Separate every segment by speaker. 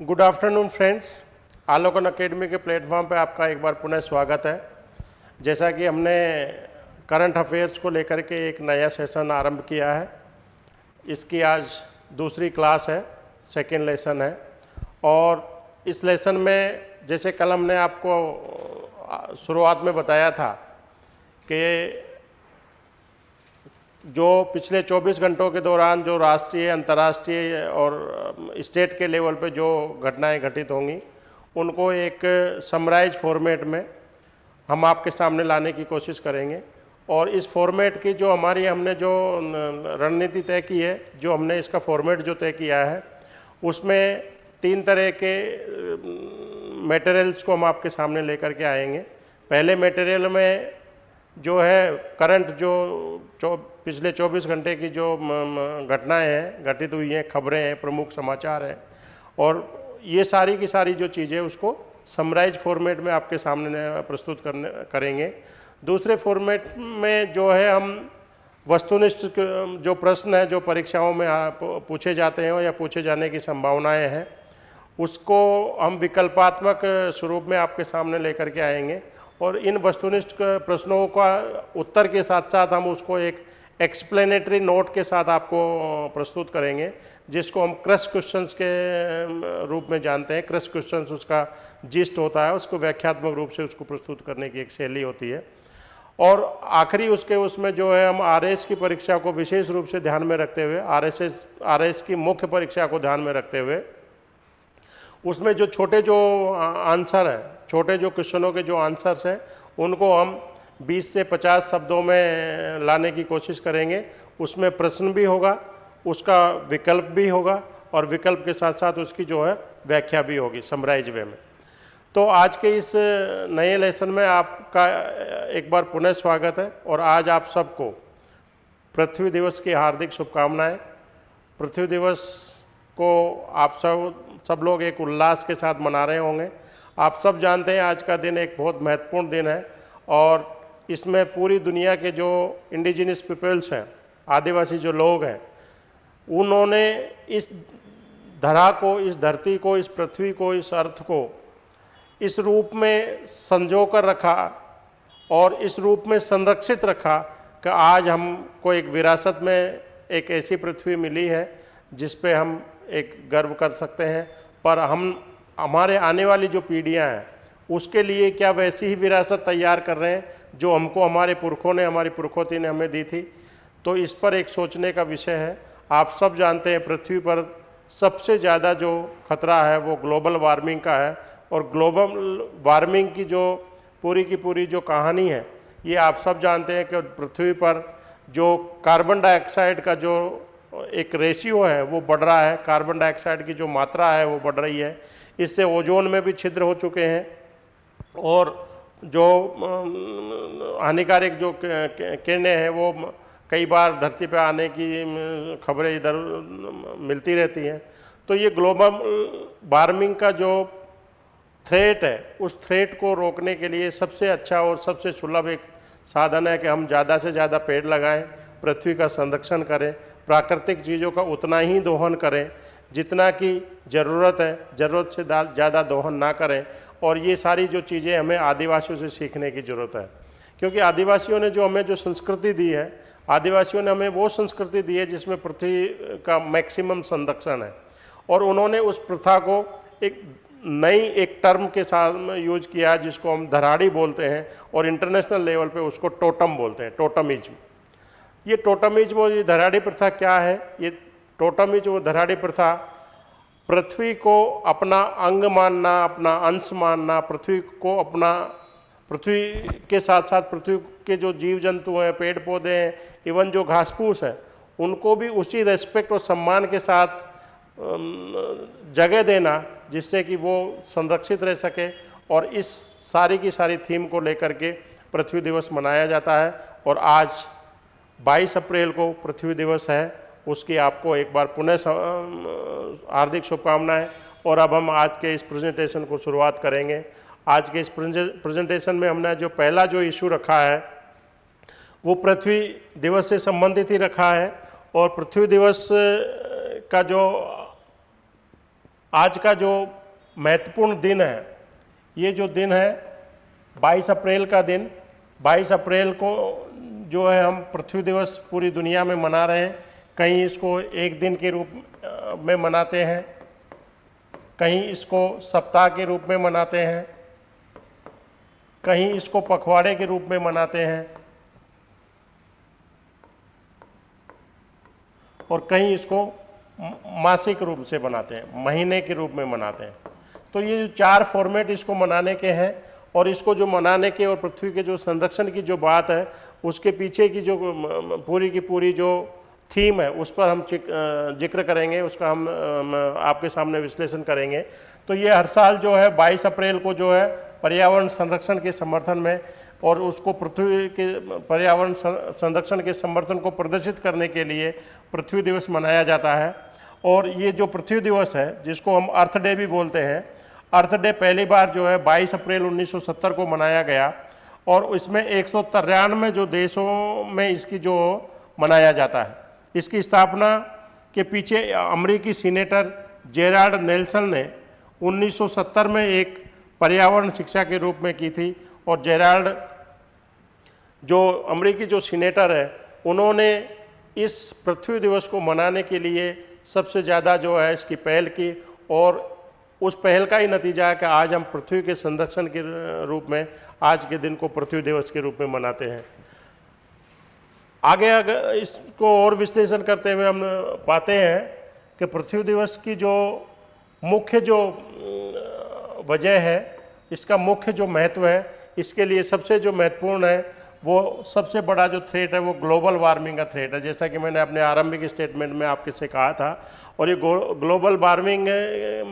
Speaker 1: Good afternoon friends Alokan academy के platform पर आपका एक बार पुनः स्वागत है। जैसा कि हमने करंट अफेयर्स को लेकर के एक नया सेशन आरंभ किया है। इसकी आज दूसरी क्लास है सेकेंड लेसन है। और इस लेसन में जैसे कल हमने आपको शुरुआत में बताया था कि जो पिछले 24 घंटों के दौरान जो राष्ट्रीय, अंतर्राष्ट्रीय और स्टेट के लेवल पे जो घटनाएँ घटित होंगी, उनको एक समराइज फॉर्मेट में हम आपके सामने लाने की कोशिश करेंगे। और इस फॉर्मेट की जो हमारी, हमने जो रणनीति तय की है, जो हमने इसका फॉर्मेट जो तय किया है, उसमें तीन तरह के मटेरियल्स को हम आपके सामने लेकर के आएँगे। पहले मटेरियल में जो है करंट जो चौ, पिछले 24 घंटे की जो घटनाएँ हैं, घटित हुई हैं, खबरें हैं, प्रमुख समाचार हैं, और ये सारी की सारी जो चीज़ें उसको समराइज फॉर्मेट में आपके सामने प्रस्तुत करने, करेंगे। दूसरे फॉर्मेट में जो है हम वस्तुनिष्ठ जो प्रश्न है, जो परीक्षाओं में पूछे जाते हैं या पूछे जाने की संभावनाएँ हैं, उसको हम विकल्पात्मक स्वरूप में आपके सामने लेकर के आएँगे। और इन वस्तुनिष्ठ प्रश्नों का उत्तर के साथ साथ हम उसको एक एक्सप्लेनेटरी नोट के साथ आपको प्रस्तुत करेंगे, जिसको हम क्रस क्वेश्चंस के रूप में जानते हैं। क्रस क्वेश्चंस उसका जिस्ट होता है, उसको व्याख्यात्मक रूप से उसको प्रस्तुत करने की एक शैली होती है। और आखिरी उसके उसमें जो है, हम आरएस की परीक्षा को विशेष रूप से ध्यान में रखते हुए आर एस की मुख्य परीक्षा को ध्यान में रखते हुए, उसमें जो छोटे जो आंसर हैं छोटे जो क्वेश्चनों के जो आंसर्स हैं, उनको हम 20 से 50 शब्दों में लाने की कोशिश करेंगे। उसमें प्रश्न भी होगा, उसका विकल्प भी होगा और विकल्प के साथ साथ उसकी जो है व्याख्या भी होगी समराइज वे में। तो आज के इस नए लेसन में आपका एक बार पुनः स्वागत है और आज आप सबको पृथ्वी दिवस की हार्दिक शुभकामनाएँ। पृथ्वी दिवस को आप सब सब लोग एक उल्लास के साथ मना रहे होंगे। आप सब जानते हैं आज का दिन एक बहुत महत्वपूर्ण दिन है और इसमें पूरी दुनिया के जो इंडिजिनस पीपल्स हैं, आदिवासी जो लोग हैं, उन्होंने इस धरा को, इस धरती को, इस पृथ्वी को, इस अर्थ को इस रूप में संजो कर रखा और इस रूप में संरक्षित रखा कि आज हमको एक विरासत में एक ऐसी पृथ्वी मिली है जिस पे हम एक गर्व कर सकते हैं। पर हम हमारे आने वाली जो पीढ़ियाँ हैं, उसके लिए क्या वैसी ही विरासत तैयार कर रहे हैं, जो हमको हमारे पुरखों ने, हमारी पुरखोती ने हमें दी थी? तो इस पर एक सोचने का विषय है। आप सब जानते हैं, पृथ्वी पर सबसे ज़्यादा जो खतरा है, वो ग्लोबल वार्मिंग का है। और ग्लोबल वार्मिंग की जो, पूरी की पूरी जो कहानी है, ये आप सब जानते हैं कि पृथ्वी पर जो कार्बन डाइऑक्साइड का जो एक रेशियो है, वो बढ़ रहा है। कार्बन डाइऑक्साइड की जो मात्रा है, वो बढ़ रही है। इससे ओजोन में भी छिद्र हो चुके हैं और जो हानिकारक जो किरणें हैं वो कई बार धरती पर आने की खबरें इधर मिलती रहती हैं। तो ये ग्लोबल वार्मिंग का जो थ्रेट है, उस थ्रेट को रोकने के लिए सबसे अच्छा और सबसे सुलभ एक साधन है कि हम ज़्यादा से ज़्यादा पेड़ लगाएँ, पृथ्वी का संरक्षण करें, प्राकृतिक चीज़ों का उतना ही दोहन करें जितना की ज़रूरत है, ज़रूरत से ज़्यादा दोहन ना करें और ये सारी जो चीज़ें हमें आदिवासियों से सीखने की ज़रूरत है। क्योंकि आदिवासियों ने जो हमें जो संस्कृति दी है, आदिवासियों ने हमें वो संस्कृति दी है जिसमें पृथ्वी का मैक्सिमम संरक्षण है और उन्होंने उस प्रथा को एक नई एक टर्म के साथ यूज़ किया जिसको हम धराड़ी बोलते हैं और इंटरनेशनल लेवल पे उसको टोटम बोलते हैं टोटमिज्म ये टोटमिज्म ये धराड़ी प्रथा क्या है? ये टोटमिज्म धराड़ी प्रथा पृथ्वी को अपना अंग मानना, अपना अंश मानना, पृथ्वी को अपना, पृथ्वी के साथ साथ पृथ्वी के जो जीव जंतु हैं पेड़ पौधे हैं इवन जो घास फूस है, उनको भी उसी रेस्पेक्ट और सम्मान के साथ जगह देना, जिससे कि वो संरक्षित रह सके और इस सारी की सारी थीम को लेकर के पृथ्वी दिवस मनाया जाता है और आज 22 अप्रैल को पृथ्वी दिवस है। उसकी आपको एक बार पुनः हार्दिक शुभकामनाएँ। और अब हम आज के इस प्रेजेंटेशन को शुरुआत करेंगे। आज के इस प्रेजेंटेशन में हमने जो पहला जो इशू रखा है, वो पृथ्वी दिवस से संबंधित ही रखा है। और पृथ्वी दिवस का जो, आज का जो महत्वपूर्ण दिन है, ये जो दिन है 22 अप्रैल का दिन। 22 अप्रैल को जो है हम पृथ्वी दिवस पूरी दुनिया में मना रहे हैं। कहीं इसको एक दिन के रूप में मनाते हैं, कहीं इसको सप्ताह के रूप में मनाते हैं, कहीं इसको पखवाड़े के रूप में मनाते हैं, और कहीं इसको मासिक रूप से मनाते हैं, महीने के रूप में मनाते हैं। तो ये जो चार फॉर्मेट इसको मनाने के हैं, और इसको जो मनाने के और पृथ्वी के जो संरक्षण की जो बात है, उसके पीछे की जो पूरी की पूरी जो थीम है, उस पर हम ज़िक्र करेंगे, उसका हम आपके सामने विश्लेषण करेंगे। तो ये हर साल जो है 22 अप्रैल को जो है, पर्यावरण संरक्षण के समर्थन में और उसको पृथ्वी के, पर्यावरण संरक्षण के समर्थन को प्रदर्शित करने के लिए पृथ्वी दिवस मनाया जाता है। और ये जो पृथ्वी दिवस है, जिसको हम अर्थ डे भी बोलते हैं, अर्थ डे पहली बार जो है 22 अप्रैल 1970 को मनाया गया और इसमें एक सौ तिरानवे जो देशों में इसकी जो मनाया जाता है। इसकी स्थापना के पीछे अमरीकी सीनेटर जेराल्ड नेल्सन ने 1970 में एक पर्यावरण शिक्षा के रूप में की थी और जेराल्ड जो अमरीकी जो सीनेटर है, उन्होंने इस पृथ्वी दिवस को मनाने के लिए सबसे ज़्यादा जो है इसकी पहल की और उस पहल का ही नतीजा है कि आज हम पृथ्वी के संरक्षण के रूप में आज के दिन को पृथ्वी दिवस के रूप में मनाते हैं। आगे अगर इसको और विश्लेषण करते हुए हम पाते हैं कि पृथ्वी दिवस की जो मुख्य जो वजह है, इसका मुख्य जो महत्व है, इसके लिए सबसे जो महत्वपूर्ण है, वो सबसे बड़ा जो थ्रेट है, वो ग्लोबल वार्मिंग का थ्रेट है। जैसा कि मैंने अपने आरंभिक स्टेटमेंट में आपके से कहा था, और ये ग्लोबल वार्मिंग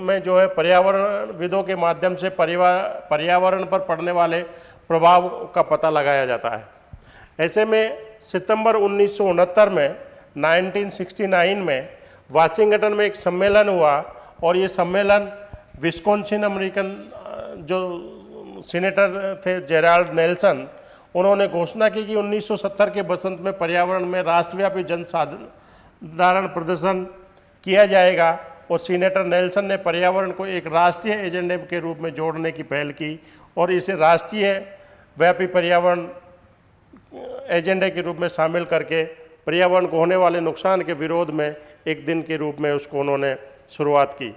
Speaker 1: में जो है पर्यावरण विदों के माध्यम से पर्यावरण पर पड़ने वाले प्रभाव का पता लगाया जाता है। ऐसे में सितंबर उन्नीस सौ उनहत्तर में 1969 में वाशिंगटन में एक सम्मेलन हुआ और ये सम्मेलन विस्कोन्सिन अमेरिकन जो सीनेटर थे जेराल्ड नेल्सन, उन्होंने घोषणा की कि 1970 के बसंत में पर्यावरण में राष्ट्रव्यापी जन साधारण प्रदर्शन किया जाएगा और सीनेटर नेल्सन ने पर्यावरण को एक राष्ट्रीय एजेंडे के रूप में जोड़ने की पहल की और इसे राष्ट्रीय व्यापी पर्यावरण एजेंडे के रूप में शामिल करके पर्यावरण को होने वाले नुकसान के विरोध में एक दिन के रूप में उसको उन्होंने शुरुआत की।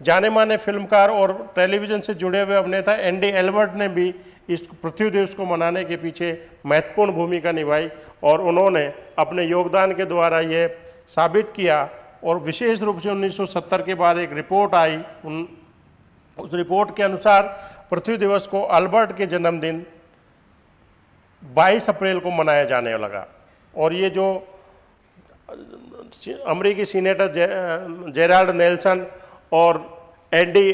Speaker 1: जाने माने फिल्मकार और टेलीविज़न से जुड़े हुए अभिनेता एंडी एल्बर्ट ने भी इस पृथ्वी दिवस को मनाने के पीछे महत्वपूर्ण भूमिका निभाई और उन्होंने अपने योगदान के द्वारा ये साबित किया और विशेष रूप से 1970 के बाद एक रिपोर्ट आई। उन, उस रिपोर्ट के अनुसार पृथ्वी दिवस को अल्बर्ट के जन्मदिन 22 अप्रैल को मनाया जाने लगा। और ये जो अमरीकी सीनेटर जेराल्ड नेल्सन और एंडी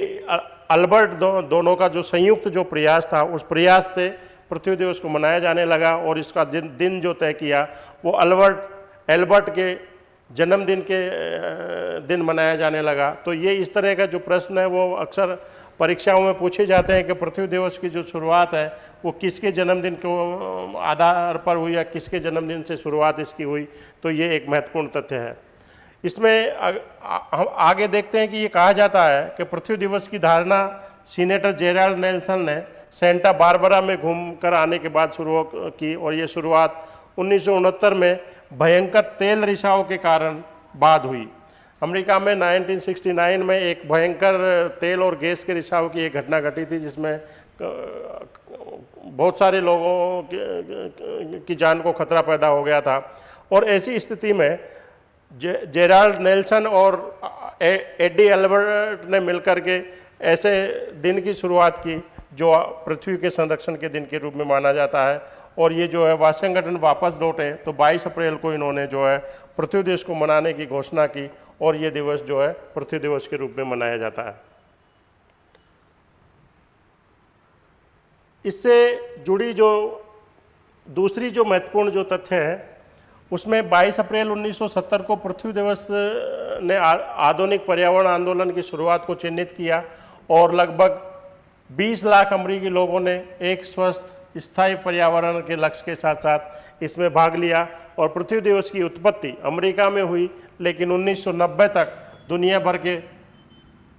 Speaker 1: अल्बर्ट दो, दोनों का जो संयुक्त जो प्रयास था उस प्रयास से पृथ्वी दिवस को मनाया जाने लगा और इसका दिन दिन जो तय किया वो अल्बर्ट एल्बर्ट के जन्मदिन के दिन मनाया जाने लगा। तो ये इस तरह का जो प्रश्न है वो अक्सर परीक्षाओं में पूछे जाते हैं कि पृथ्वी दिवस की जो शुरुआत है, वो किसके जन्मदिन को आधार पर हुई या किसके जन्मदिन से शुरुआत इसकी हुई तो ये एक महत्वपूर्ण तथ्य है। इसमें हम आगे देखते हैं कि ये कहा जाता है कि पृथ्वी दिवस की धारणा सीनेटर जेराल्ड नेल्सन ने सेंटा बारबरा में घूम कर आने के बाद शुरू की और ये शुरुआत उन्नीस सौ उनहत्तर में भयंकर तेल रिसाव के कारण बाद हुई। अमेरिका में 1969 में एक भयंकर तेल और गैस के रिसाव की एक घटना घटी थी जिसमें बहुत सारे लोगों की जान को खतरा पैदा हो गया था। और ऐसी स्थिति में जे, जेराल्ड नेल्सन और एडी एल्बर्ट ने मिलकर के ऐसे दिन की शुरुआत की जो पृथ्वी के संरक्षण के दिन के रूप में माना जाता है। और ये जो है वाशिंगटन वापस लौटे तो 22 अप्रैल को इन्होंने जो है पृथ्वी दिवस को मनाने की घोषणा की। और ये दिवस जो है, पृथ्वी दिवस के रूप में मनाया जाता है। इससे जुड़ी जो, दूसरी जो महत्वपूर्ण जो तथ्य है, उसमें 22 अप्रैल 1970 को पृथ्वी दिवस ने आधुनिक पर्यावरण आंदोलन की शुरुआत को चिन्हित किया और लगभग 20 लाख अमरीकी लोगों ने एक स्वस्थ, स्थायी पर्यावरण के लक्ष्य के साथ साथ इसमें भाग लिया और पृथ्वी दिवस की उत्पत्ति अमेरिका में हुई लेकिन 1990 तक दुनिया भर के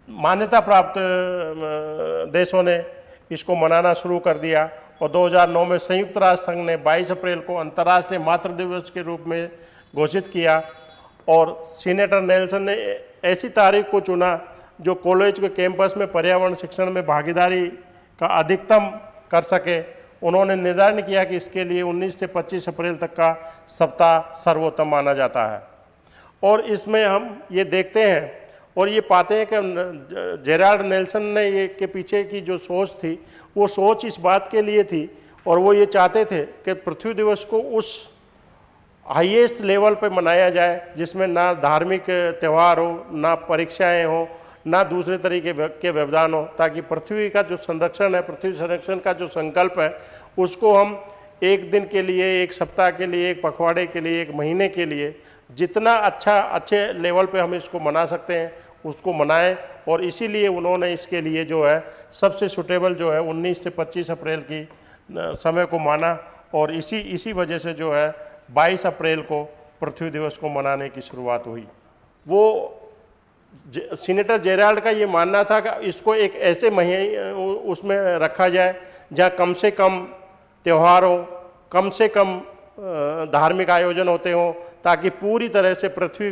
Speaker 1: मान्यता प्राप्त देशों ने इसको मनाना शुरू कर दिया और 2009 में संयुक्त राष्ट्र संघ ने 22 अप्रैल को अंतर्राष्ट्रीय मातृ दिवस के रूप में घोषित किया और सीनेटर नेल्सन ने ऐसी तारीख को चुना जो कॉलेज के कैंपस में पर्यावरण शिक्षण में भागीदारी का अधिकतम कर सके। उन्होंने निर्धारण किया कि इसके लिए 19 से 25 अप्रैल तक का सप्ताह सर्वोत्तम माना जाता है। और इसमें हम ये देखते हैं और ये पाते हैं कि जेराल्ड नेल्सन ने ये के पीछे की जो सोच थी, वो सोच इस बात के लिए थी और वो ये चाहते थे कि पृथ्वी दिवस को उस हाईएस्ट लेवल पे मनाया जाए, जिसमें ना धार्मिक त्यौहार हो, ना परीक्षाएँ हो, ना दूसरे तरीके के व्यवधान हो, ताकि पृथ्वी का जो संरक्षण है, पृथ्वी संरक्षण का जो संकल्प है, उसको हम एक दिन के लिए, एक सप्ताह के लिए, एक पखवाड़े के लिए, एक महीने के लिए जितना अच्छा अच्छे लेवल पे हम इसको मना सकते हैं, उसको मनाएँ। और इसीलिए उन्होंने इसके लिए जो है, सबसे सुटेबल जो है 19 से 25 अप्रैल की समय को माना। और इसी इसी वजह से जो है 22 अप्रैल को पृथ्वी दिवस को मनाने की शुरुआत हुई। वो सीनेटर जेराल्ड का ये मानना था कि इसको एक ऐसे महीने उसमें रखा जाए, जहाँ कम से कम त्यौहार, कम से कम धार्मिक आयोजन होते हों, ताकि पूरी तरह से पृथ्वी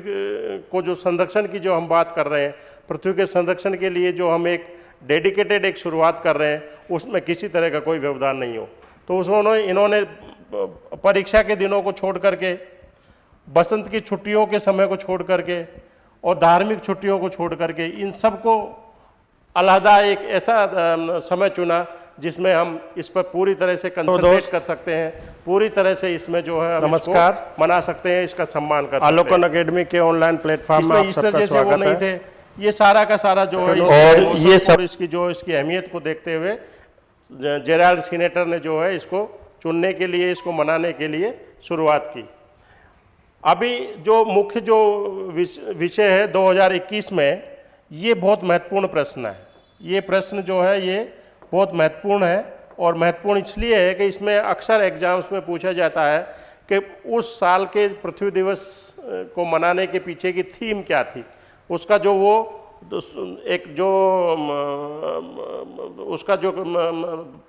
Speaker 1: को जो संरक्षण की जो हम बात कर रहे हैं, पृथ्वी के संरक्षण के लिए जो हम एक डेडिकेटेड एक शुरुआत कर रहे हैं, उसमें किसी तरह का कोई व्यवधान नहीं हो। तो उसने इन्होंने परीक्षा के दिनों को छोड़ करके, बसंत की छुट्टियों के समय को छोड़ करके और धार्मिक छुट्टियों को छोड़ करके इन सबको अलहदा एक ऐसा समय चुना जिसमें हम इस पर पूरी तरह से कंसंट्रेट कर सकते हैं। पूरी तरह से इसमें जो है
Speaker 2: नमस्कार।
Speaker 1: मना सकते हैं इसका सम्मान कर
Speaker 2: आलोकन अकेडमी के ऑनलाइन प्लेटफॉर्म में
Speaker 1: जैसे वो नहीं थे। ये सारा का सारा जो है
Speaker 2: और ये सब-
Speaker 1: इसकी जो इसकी अहमियत को देखते हुए जेराल्ड सीनेटर ने जो है इसको चुनने के लिए इसको मनाने के लिए शुरुआत की। अभी जो मुख्य जो विषय है 2021 में ये बहुत महत्वपूर्ण प्रश्न है। ये प्रश्न जो है ये बहुत महत्वपूर्ण है और महत्वपूर्ण इसलिए है कि इसमें अक्सर एग्ज़ाम्स में पूछा जाता है कि उस साल के पृथ्वी दिवस को मनाने के पीछे की थीम क्या थी? उसका जो वो एक जो उसका जो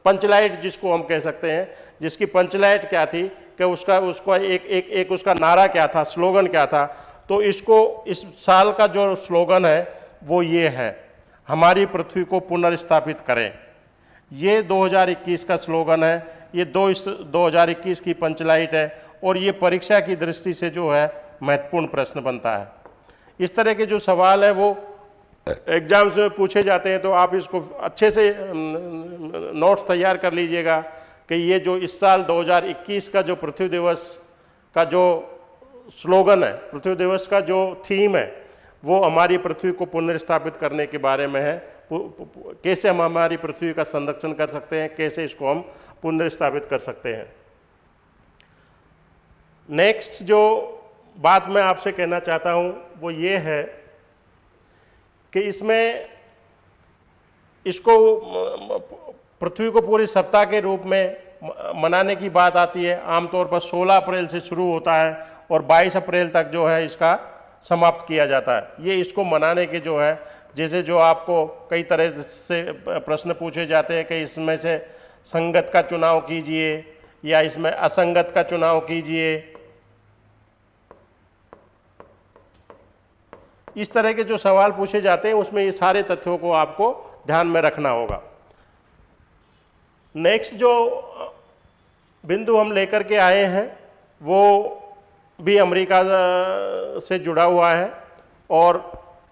Speaker 1: पंचलाइट जिसको हम कह सकते हैं, जिसकी पंचलाइट क्या थी कि उसका उसका एक एक एक उसका नारा क्या था स्लोगन क्या था? तो इसको, इस साल का जो स्लोगन है, वो ये है, हमारी पृथ्वी को पुनर्स्थापित करें। ये 2021 का स्लोगन है, ये दो इस 2021 की पंचलाइट है और ये परीक्षा की दृष्टि से जो है महत्वपूर्ण प्रश्न बनता है। इस तरह के जो सवाल है वो एग्ज़ाम्स में पूछे जाते हैं तो आप इसको अच्छे से नोट्स तैयार कर लीजिएगा कि ये जो इस साल 2021 का जो पृथ्वी दिवस का जो स्लोगन है, पृथ्वी दिवस का जो थीम है, वो हमारी पृथ्वी को पुनर्स्थापित करने के बारे में है। कैसे हम हमारी पृथ्वी का संरक्षण कर सकते हैं, कैसे इसको हम पुनर्स्थापित कर सकते हैं। नेक्स्ट जो बात मैं आपसे कहना चाहता हूँ, वो ये है कि इसमें इसको पृथ्वी को पूरी सप्ताह के रूप में मनाने की बात आती है। आमतौर पर 16 अप्रैल से शुरू होता है और 22 अप्रैल तक जो है इसका समाप्त किया जाता है। ये इसको मनाने के जो है जैसे जो आपको कई तरह से प्रश्न पूछे जाते हैं कि इसमें से संगत का चुनाव कीजिए या इसमें असंगत का चुनाव कीजिए। इस तरह के जो सवाल पूछे जाते हैं, उसमें ये सारे तथ्यों को आपको ध्यान में रखना होगा। नेक्स्ट जो बिंदु हम लेकर के आए हैं, वो भी अमेरिका से जुड़ा हुआ है और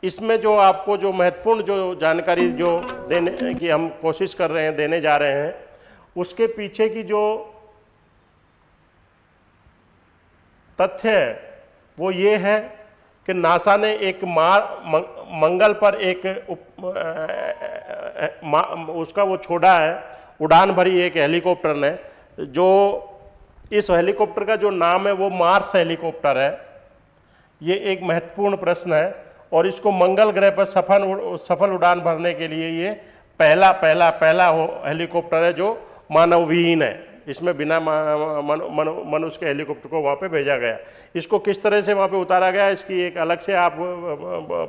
Speaker 1: इसमें जो आपको जो महत्वपूर्ण जो जानकारी जो देने की हम कोशिश कर रहे हैं देने जा रहे हैं उसके पीछे की जो तथ्य है वो ये है कि नासा ने एक मार मंगल पर एक उप, अ, उसका वो छोड़ा है उड़ान भरी एक हेलीकॉप्टर ने जो इस हेलीकॉप्टर का जो नाम है वो मार्स हेलीकॉप्टर है। ये एक महत्वपूर्ण प्रश्न है। और इसको मंगल ग्रह पर सफल सफल उड़ान भरने के लिए ये पहला पहला पहला हेलीकॉप्टर है जो मानवविहीन है। इसमें बिना मनुष्य के हेलीकॉप्टर को वहाँ पे भेजा गया। इसको किस तरह से वहाँ पे उतारा गया, इसकी एक अलग से आप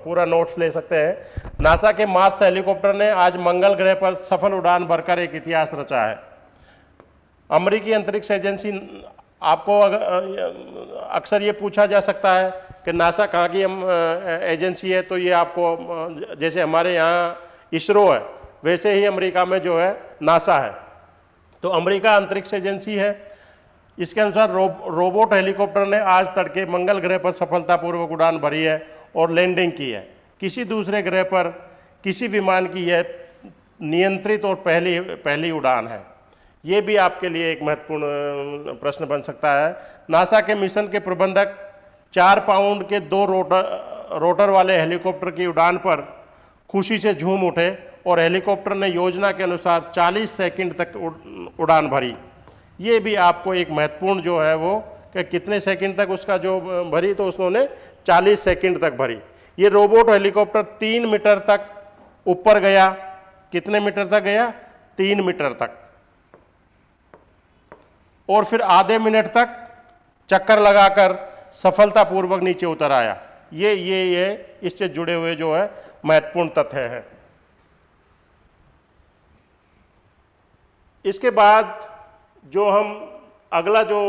Speaker 1: पूरा नोट्स ले सकते हैं। नासा के मार्स हेलीकॉप्टर ने आज मंगल ग्रह पर सफल उड़ान भरकर एक इतिहास रचा है। अमरीकी अंतरिक्ष एजेंसी, आपको अक्सर ये पूछा जा सकता है कि नासा कहाँ की हम एजेंसी है तो ये आपको जैसे हमारे यहाँ इसरो है वैसे ही अमेरिका में जो है नासा है। तो अमेरिका अंतरिक्ष एजेंसी है। इसके अनुसार रो, रोबोट हेलीकॉप्टर ने आज तड़के मंगल ग्रह पर सफलतापूर्वक उड़ान भरी है और लैंडिंग की है। किसी दूसरे ग्रह पर किसी विमान की यह नियंत्रित और पहली पहली उड़ान है। ये भी आपके लिए एक महत्वपूर्ण प्रश्न बन सकता है। नासा के मिशन के प्रबंधक चार पाउंड के दो रोटर रोटर वाले हेलीकॉप्टर की उड़ान पर खुशी से झूम उठे और हेलीकॉप्टर ने योजना के अनुसार 40 सेकंड तक उड़ान भरी। ये भी आपको एक महत्वपूर्ण जो है वो कि कितने सेकंड तक उसका जो भरी तो उसने 40 सेकंड तक भरी। ये रोबोट हेलीकॉप्टर तीन मीटर तक ऊपर गया। कितने मीटर तक गया? तीन मीटर तक। और फिर आधे मिनट तक चक्कर लगाकर सफलतापूर्वक नीचे उतर आया। ये ये ये, इससे जुड़े हुए जो है, महत्वपूर्ण तथ्य हैं। इसके बाद जो हम अगला जो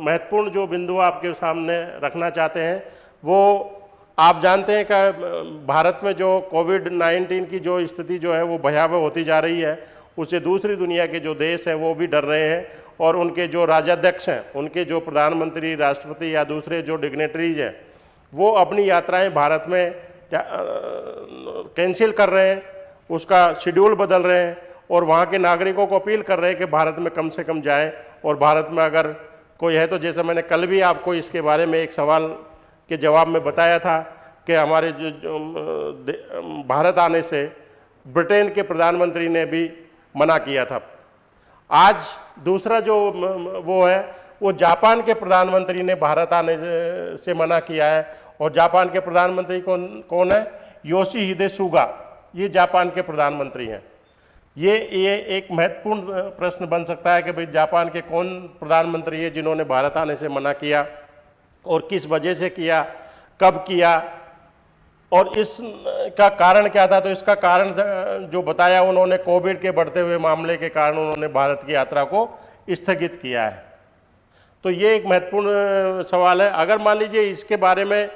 Speaker 1: महत्वपूर्ण जो बिंदु आपके सामने रखना चाहते हैं, वो आप जानते हैं कि भारत में जो कोविड 19 की जो स्थिति जो है, वो भयावह होती जा रही है। उससे दूसरी दुनिया के जो देश हैं वो भी डर रहे हैं और उनके जो राजाध्यक्ष हैं उनके जो प्रधानमंत्री राष्ट्रपति या दूसरे जो डिग्नेटरीज हैं वो अपनी यात्राएँ भारत में कैंसिल कर रहे हैं उसका शेड्यूल बदल रहे हैं और वहाँ के नागरिकों को अपील कर रहे हैं कि भारत में कम से कम जाएँ और भारत में अगर कोई है तो जैसे मैंने कल भी आपको इसके बारे में एक सवाल के जवाब में बताया था कि हमारे जो, जो भारत आने से ब्रिटेन के प्रधानमंत्री ने भी मना किया था। आज दूसरा जो वो है, वो जापान के प्रधानमंत्री ने भारत आने से मना किया है और जापान के प्रधानमंत्री कौन कौन है? योशी हिदे सुगा ये जापान के प्रधानमंत्री हैं। ये ये एक महत्वपूर्ण प्रश्न बन सकता है कि भाई जापान के कौन प्रधानमंत्री है जिन्होंने भारत आने से मना किया और किस वजह से किया, कब किया और इस का कारण क्या था? तो इसका कारण जो बताया उन्होंने, कोविड के बढ़ते हुए मामले के कारण उन्होंने भारत की यात्रा को स्थगित किया है। तो ये एक महत्वपूर्ण सवाल है। अगर मान लीजिए इसके बारे में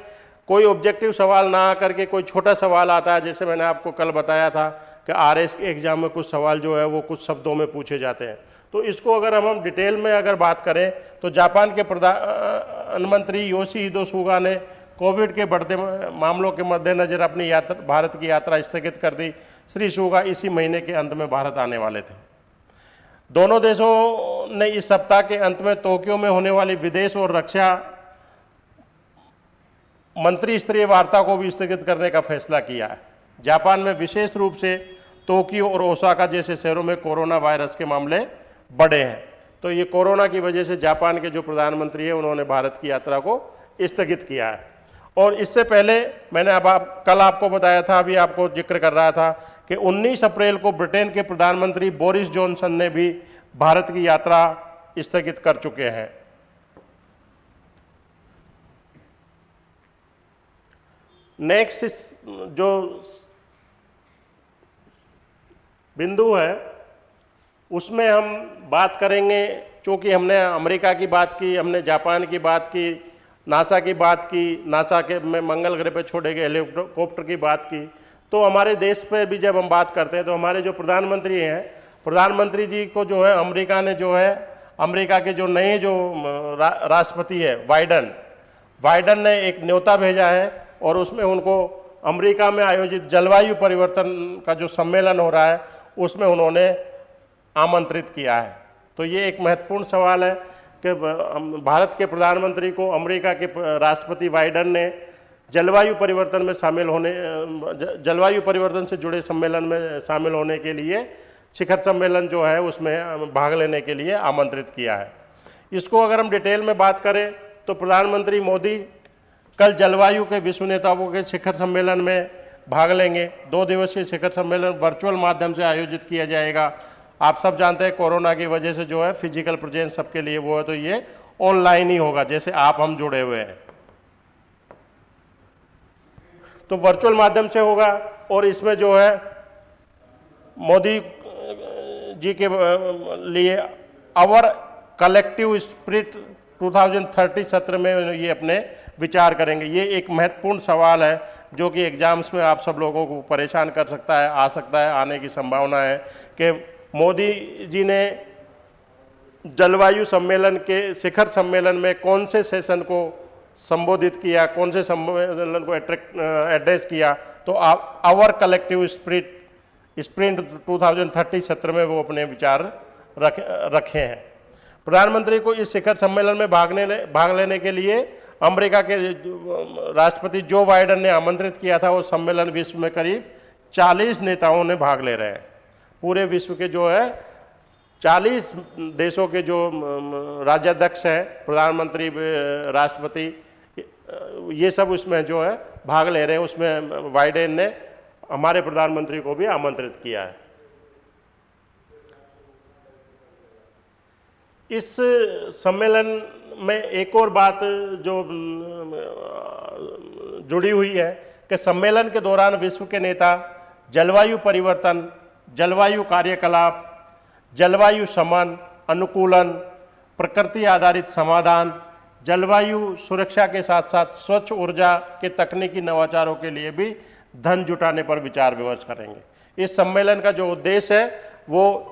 Speaker 1: कोई ऑब्जेक्टिव सवाल ना आकर के कोई छोटा सवाल आता है, जैसे मैंने आपको कल बताया था कि आर एस के एग्ज़ाम में कुछ सवाल जो है वो कुछ शब्दों में पूछे जाते हैं। तो इसको अगर हम हम डिटेल में अगर बात करें तो जापान के प्रधानमंत्री योशी हिदो सुगा ने कोविड के बढ़ते मामलों के मद्देनज़र अपनी यात्रा, भारत की यात्रा स्थगित कर दी। श्री सुगा इसी महीने के अंत में भारत आने वाले थे। दोनों देशों ने इस सप्ताह के अंत में टोक्यो में होने वाली विदेश और रक्षा मंत्री स्तरीय वार्ता को भी स्थगित करने का फैसला किया है। जापान में विशेष रूप से टोक्यो और ओसाका जैसे शहरों में कोरोना वायरस के मामले बढ़े हैं। तो ये कोरोना की वजह से जापान के जो प्रधानमंत्री हैं, उन्होंने भारत की यात्रा को स्थगित किया है। और इससे पहले मैंने अब आप, कल आपको बताया था, अभी आपको ज़िक्र कर रहा था कि 19 अप्रैल को ब्रिटेन के प्रधानमंत्री बोरिस जॉनसन ने भी भारत की यात्रा स्थगित कर चुके हैं। नेक्स्ट जो बिंदु है, उसमें हम बात करेंगे, चूँकि हमने अमेरिका की बात की, हमने जापान की बात की नासा की बात की नासा के में मंगल ग्रह पे छोड़े गए हेलीकॉप्टर की बात की। तो हमारे देश पे भी जब हम बात करते हैं तो हमारे जो प्रधानमंत्री हैं प्रधानमंत्री जी को जो है अमेरिका ने जो है अमेरिका के जो नए जो रा, राष्ट्रपति है बाइडन बाइडन ने एक न्योता भेजा है और उसमें उनको अमेरिका में आयोजित जलवायु परिवर्तन का जो सम्मेलन हो रहा है उसमें उन्होंने आमंत्रित किया है। तो ये एक महत्वपूर्ण सवाल है। कि भारत के प्रधानमंत्री को, अमेरिका के राष्ट्रपति बाइडन ने जलवायु परिवर्तन में शामिल होने जलवायु परिवर्तन से जुड़े सम्मेलन में शामिल होने के लिए, शिखर सम्मेलन जो है उसमें भाग लेने के लिए आमंत्रित किया है। इसको अगर हम डिटेल में बात करें तो प्रधानमंत्री मोदी कल जलवायु के विश्व नेताओं के शिखर सम्मेलन में भाग लेंगे। दो दिवसीय शिखर सम्मेलन वर्चुअल माध्यम से आयोजित किया जाएगा। आप सब जानते हैं कोरोना की वजह से जो है फ़िज़िकल प्रेजेंस सबके लिए वो है तो ये ऑनलाइन ही होगा, जैसे आप, हम जुड़े हुए हैं। तो वर्चुअल माध्यम से होगा, और इसमें जो है मोदी जी के लिए आवर कलेक्टिव स्पिरिट 2030 सत्र में ये अपने विचार करेंगे। ये एक महत्वपूर्ण सवाल है, जो कि एग्ज़ाम्स में आप सब लोगों को परेशान कर सकता है, आ सकता है, आने की संभावना है कि मोदी जी ने जलवायु सम्मेलन के शिखर सम्मेलन में कौन से सेशन को संबोधित किया कौन से सम्मेलन को एड्रेस किया तो आवर कलेक्टिव स्प्रिट स्प्रिंट 2030 सत्र में वो अपने विचार रख रखे हैं। प्रधानमंत्री को इस शिखर सम्मेलन में भागने ले, भाग लेने के लिए अमेरिका के राष्ट्रपति जो बाइडन ने आमंत्रित किया था वो सम्मेलन विश्व में करीब 40 नेताओं ने भाग ले रहे हैं। पूरे विश्व के जो है 40 देशों के जो राज्याध्यक्ष हैं, प्रधानमंत्री राष्ट्रपति ये सब उसमें जो है भाग ले रहे हैं। उसमें बाइडेन ने हमारे प्रधानमंत्री को भी आमंत्रित किया है। इस सम्मेलन में एक और बात जो जुड़ी हुई है कि सम्मेलन के दौरान विश्व के नेता जलवायु परिवर्तन जलवायु कार्यकलाप, जलवायु समन, अनुकूलन, प्रकृति आधारित समाधान, जलवायु सुरक्षा के साथ साथ स्वच्छ ऊर्जा के तकनीकी नवाचारों के लिए भी धन जुटाने पर विचार विमर्श करेंगे। इस सम्मेलन का जो उद्देश्य है, वो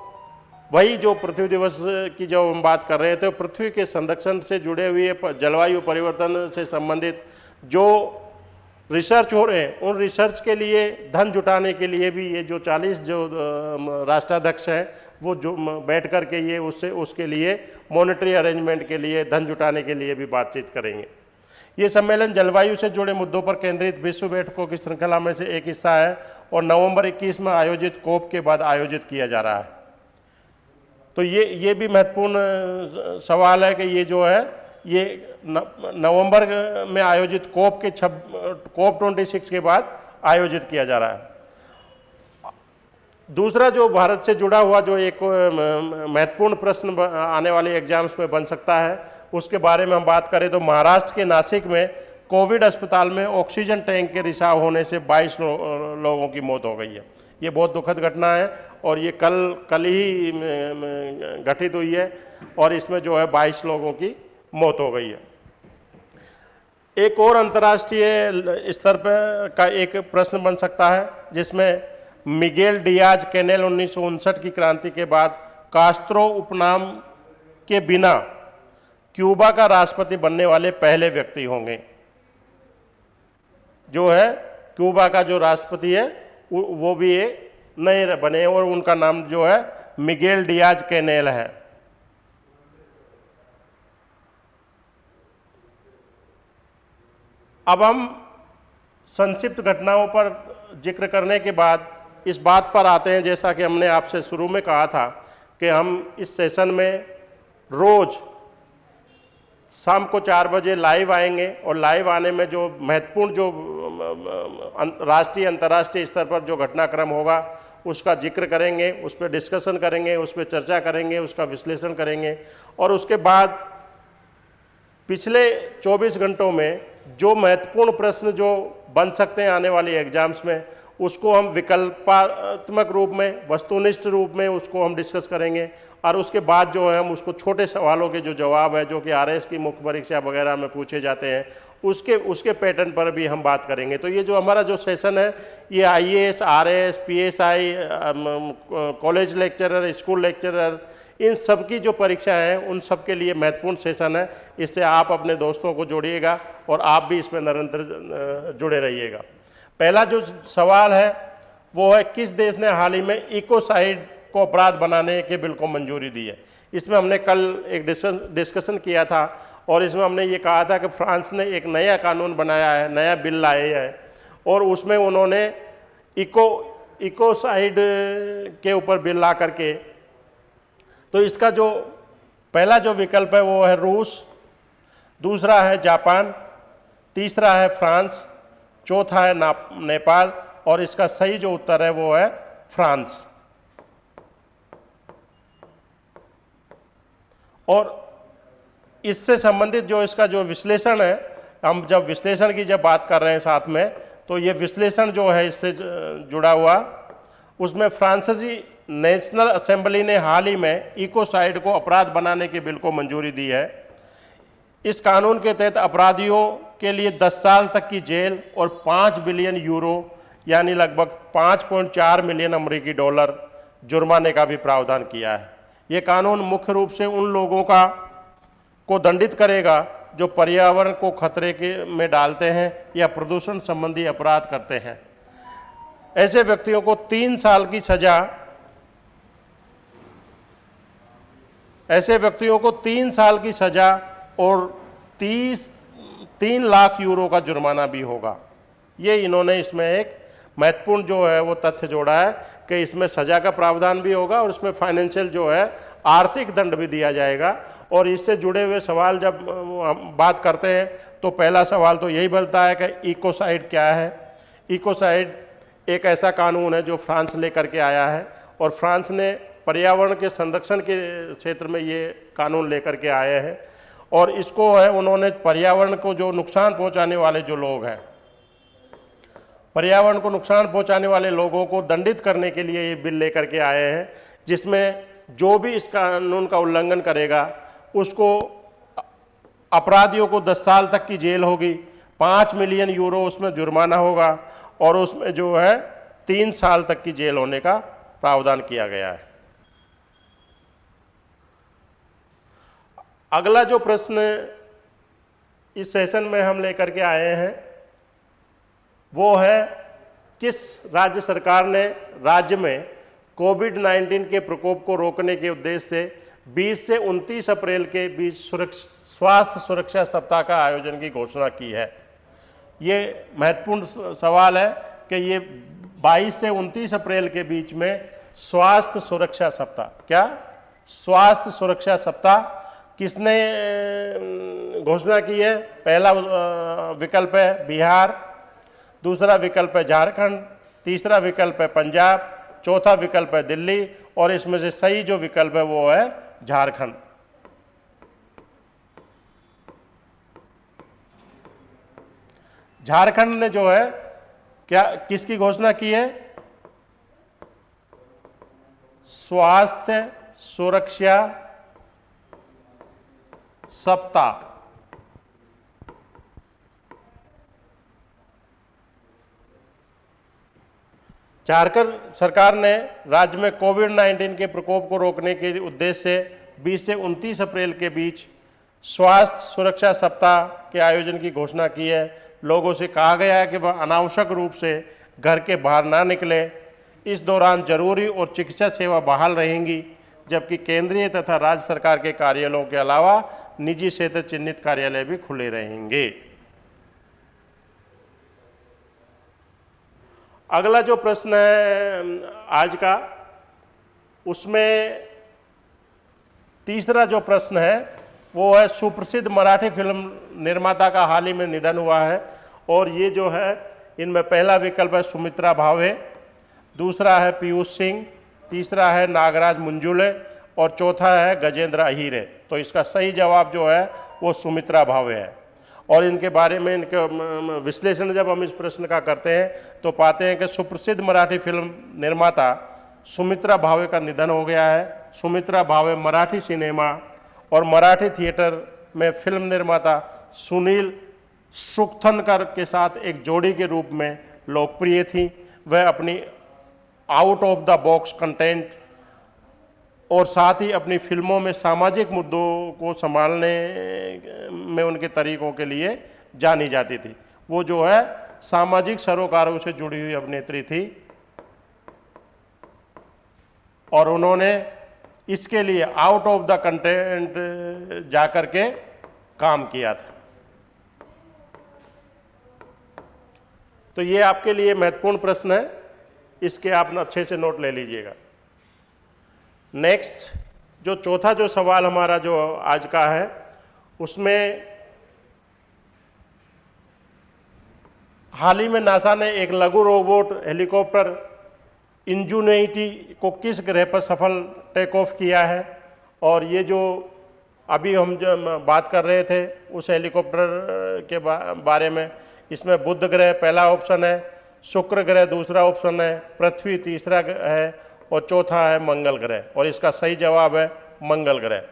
Speaker 1: वही जो पृथ्वी दिवस की जो हम बात कर रहे थे, पृथ्वी के संरक्षण से जुड़े हुए जलवायु परिवर्तन से संबंधित जो रिसर्च हो रहे हैं। उन रिसर्च के लिए, धन जुटाने के लिए भी ये जो 40 जो राष्ट्राध्यक्ष हैं, वो जो बैठ कर के ये उससे, उसके लिए मॉनेटरी अरेंजमेंट के लिए, धन जुटाने के लिए भी बातचीत करेंगे। ये सम्मेलन जलवायु से जुड़े मुद्दों पर केंद्रित विश्व बैठकों की श्रृंखला में से एक हिस्सा है और नवंबर 21 में आयोजित कोप के बाद आयोजित किया जा रहा है। तो ये ये भी महत्वपूर्ण सवाल है कि ये जो है, ये नवंबर में आयोजित कोप के छब कोप 26 के बाद आयोजित किया जा रहा है। दूसरा जो भारत से जुड़ा हुआ जो एक महत्वपूर्ण प्रश्न आने वाले एग्ज़ाम्स में बन सकता है उसके बारे में हम बात करें तो महाराष्ट्र के नासिक में कोविड अस्पताल में ऑक्सीजन टैंक के रिसाव होने से 22 लो, लोगों की मौत हो गई है। ये बहुत दुखद घटना है और ये कल कल ही घटित हुई है और इसमें जो है 22 लोगों की मौत हो गई है। एक और अंतर्राष्ट्रीय स्तर पर का एक प्रश्न बन सकता है, जिसमें मिगेल डियाज कैनेल उन्नीस सौ उनसठ की क्रांति के बाद कास्त्रो उपनाम के बिना क्यूबा का राष्ट्रपति बनने वाले पहले व्यक्ति होंगे। जो है, क्यूबा का जो राष्ट्रपति है, वो भी एक नए बने और उनका नाम जो है, मिगेल डियाज कैनेल है। अब हम संक्षिप्त घटनाओं पर ज़िक्र करने के बाद इस बात पर आते हैं, जैसा कि हमने आपसे शुरू में कहा था कि हम इस सेशन में रोज़ शाम को चार बजे लाइव आएँगे और लाइव आने में जो महत्वपूर्ण जो राष्ट्रीय, अंतर्राष्ट्रीय स्तर पर जो घटनाक्रम होगा, उसका ज़िक्र करेंगे, उस पर डिस्कशन करेंगे, उस पर चर्चा करेंगे, उसका विश्लेषण करेंगे और उसके बाद पिछले 24 घंटों में जो महत्वपूर्ण प्रश्न जो बन सकते हैं आने वाले एग्ज़ाम्स में, उसको हम विकल्पात्मक रूप में, वस्तुनिष्ठ रूप में उसको हम डिस्कस करेंगे और उसके बाद जो है हम उसको छोटे सवालों के जो जवाब है, जो कि आर की मुख्य परीक्षा वगैरह में पूछे जाते हैं, उसके उसके पैटर्न पर भी हम बात करेंगे। तो ये जो हमारा जो सेशन है, ये I A S R S P S I college lecturer school lecturer इन सब की जो परीक्षा है, उन सब के लिए महत्वपूर्ण सेशन है। इससे आप अपने दोस्तों को जोड़िएगा और आप भी इसमें निरंतर जुड़े रहिएगा। पहला जो सवाल है, वो है किस देश ने हाल ही में इकोसाइड को अपराध बनाने के बिल को मंजूरी दी है? इसमें हमने कल एक डिस्कशन किया था और इसमें हमने ये कहा था कि फ्रांस ने एक नया कानून बनाया है, नया बिल लाया है और उसमें उन्होंने इको, इकोसाइड के ऊपर बिल ला करके तो इसका जो पहला जो विकल्प है वो है रूस, दूसरा है जापान, तीसरा है फ्रांस, चौथा है नेपाल और इसका सही जो उत्तर है वो है फ्रांस। और इससे संबंधित जो इसका जो विश्लेषण है, हम जब विश्लेषण की जब बात कर रहे हैं साथ में तो ये विश्लेषण जो है इससे जुड़ा हुआ, उसमें फ्रांसीसी नेशनल असेंबली ने हाल ही में इकोसाइड को अपराध बनाने के बिल को मंजूरी दी है। इस कानून के तहत अपराधियों के लिए 10 साल तक की जेल और 5 बिलियन यूरो, यानी लगभग 5.4 मिलियन अमेरिकी डॉलर जुर्माने का भी प्रावधान किया है। ये कानून मुख्य रूप से उन लोगों का, को दंडित करेगा जो पर्यावरण को खतरे के, में डालते हैं या प्रदूषण संबंधी अपराध करते हैं। ऐसे व्यक्तियों को तीन साल की सजा ऐसे व्यक्तियों को तीन साल की सजा और तीस, तीन लाख यूरो का जुर्माना भी होगा। ये इन्होंने इसमें एक महत्वपूर्ण जो है वो तथ्य जोड़ा है कि इसमें सजा का प्रावधान भी होगा और इसमें फाइनेंशियल जो है आर्थिक दंड भी दिया जाएगा। और इससे जुड़े हुए सवाल जब हम बात करते हैं तो पहला सवाल तो यही बनता है कि इकोसाइड क्या है? इकोसाइड एक ऐसा कानून है जो फ्रांस लेकर के आया है और फ्रांस ने पर्यावरण के संरक्षण के क्षेत्र में ये कानून लेकर के आए हैं और इसको है, उन्होंने पर्यावरण को जो नुकसान पहुँचाने वाले जो लोग हैं, पर्यावरण को नुकसान पहुँचाने वाले लोगों को दंडित करने के लिए ये बिल लेकर के आए हैं, जिसमें जो भी इस कानून का उल्लंघन करेगा, उसको अपराधियों को 10 साल तक की जेल होगी, पाँच मिलियन यूरो उसमें जुर्माना होगा और उसमें जो है, तीन साल तक की जेल होने का प्रावधान किया गया है। अगला जो प्रश्न इस सेशन में हम लेकर के आए हैं, वो है किस राज्य सरकार ने राज्य में कोविड 19 के प्रकोप को रोकने के उद्देश्य से 20 से 29 अप्रैल के बीच स्वास्थ्य सुरक्षा सप्ताह का आयोजन की घोषणा की है? ये महत्वपूर्ण सवाल है कि ये 22 से 29 अप्रैल के बीच में स्वास्थ्य सुरक्षा सप्ताह, क्या? स्वास्थ्य सुरक्षा सप्ताह किसने घोषणा की है? पहला विकल्प है बिहार, दूसरा विकल्प है झारखंड, तीसरा विकल्प है पंजाब, चौथा विकल्प है दिल्ली और इसमें से सही जो विकल्प है वो है झारखंड। झारखंड ने जो है, क्या, किसकी घोषणा की है? स्वास्थ्य, सुरक्षा सप्ताह। झारखंड सरकार ने राज्य में कोविड 19 के प्रकोप को रोकने के उद्देश्य से 20 से 29 अप्रैल के बीच स्वास्थ्य सुरक्षा सप्ताह के आयोजन की घोषणा की है। लोगों से कहा गया है कि वह अनावश्यक रूप से घर के बाहर ना निकले। इस दौरान ज़रूरी और चिकित्सा सेवा बहाल रहेंगी, जबकि केंद्रीय तथा राज्य सरकार के कार्यालयों के अलावा निजी क्षेत्र चिन्हित कार्यालय भी खुले रहेंगे। अगला जो प्रश्न है आज का, उसमें तीसरा जो प्रश्न है, वो है सुप्रसिद्ध मराठी फ़िल्म निर्माता का हाल ही में निधन हुआ है और ये जो है, इनमें पहला विकल्प है सुमित्रा भावे, दूसरा है पीयूष सिंह, तीसरा है नागराज मुंजुले और चौथा है गजेंद्र अहीरे। तो इसका सही जवाब जो है, वो सुमित्रा भावे है। और इनके बारे में इनके विश्लेषण जब हम इस प्रश्न का करते हैं तो पाते हैं कि सुप्रसिद्ध मराठी फ़िल्म निर्माता सुमित्रा भावे का निधन हो गया है। सुमित्रा भावे मराठी सिनेमा और मराठी थिएटर में फ़िल्म निर्माता सुनील सुखथनकर के साथ एक जोड़ी के रूप में लोकप्रिय थी। वह अपनी out of the box content और साथ ही अपनी फ़िल्मों में सामाजिक मुद्दों को संभालने में उनके तरीकों के लिए जानी जाती थी। वो जो है, सामाजिक सरोकारों से जुड़ी हुई अभिनेत्री थी और उन्होंने इसके लिए आउट ऑफ़ द कंटेंट जाकर के काम किया था। तो ये आपके लिए महत्वपूर्ण प्रश्न है। इसके आप अच्छे से नोट ले लीजिएगा। नेक्स्ट जो चौथा जो सवाल हमारा जो आज का है, उसमें हाल ही में नासा ने एक लघु रोबोट हेलीकॉप्टर इंजूनिटी को किस ग्रह पर सफल टेक ऑफ़ किया है? और ये जो अभी हम जो बात कर रहे थे, उस हेलीकॉप्टर के बारे में, इसमें बुध ग्रह पहला ऑप्शन है, शुक्र ग्रह दूसरा ऑप्शन है, पृथ्वी तीसरा है और चौथा है मंगल ग्रह, और इसका सही जवाब है मंगल ग्रह।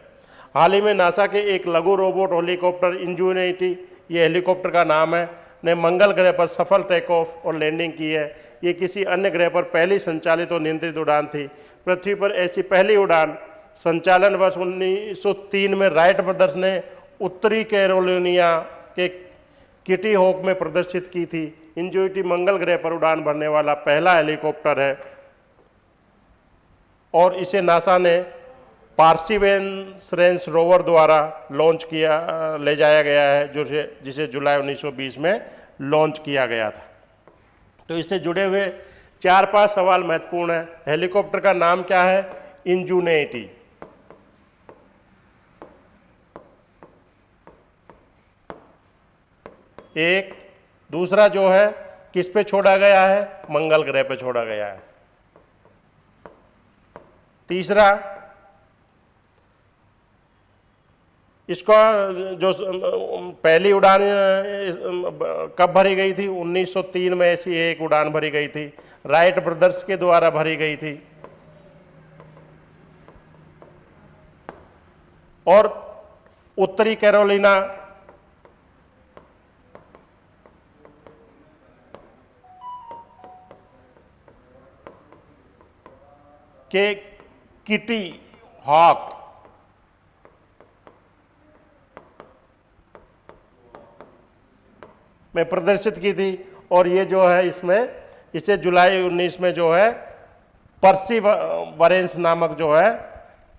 Speaker 1: हाल ही में नासा के एक लघु रोबोट हेलीकॉप्टर इंजूनिटी ये हेलीकॉप्टर का नाम है, ने मंगल ग्रह पर सफल टेक ऑफ़ और लैंडिंग की है। ये किसी अन्य ग्रह पर पहली संचालित और नियंत्रित उड़ान थी। पृथ्वी पर ऐसी पहली उड़ान संचालन वर्ष 1903 में राइट ब्रदर्स ने उत्तरी कैरोलिनिया के किटी होक में प्रदर्शित की थी। इंजोइटी मंगल ग्रह पर उड़ान भरने वाला पहला हेलीकॉप्टर है। और इसे नासा ने पार्सिवेंस रेंस रोवर द्वारा लॉन्च किया, ले जाया गया है, जो जिसे जुलाई 1920 में लॉन्च किया गया था। तो इससे जुड़े हुए चार पाँच सवाल महत्वपूर्ण है। हेलीकॉप्टर का नाम क्या है? इंजूनेटी। एक। दूसरा जो है, किस पे छोड़ा गया है? मंगल ग्रह पे छोड़ा गया है। तीसरा, इसको जो पहली उड़ान कब भरी गई थी? 1903 में ऐसी एक उड़ान भरी गई थी। राइट ब्रदर्स के द्वारा भरी गई थी। और उत्तरी कैरोलिना, के किटी, हॉक। में प्रदर्शित की थी और ये जो है इसमें, इसे जुलाई 19 में जो है, पर्सी वरेंस नामक जो है,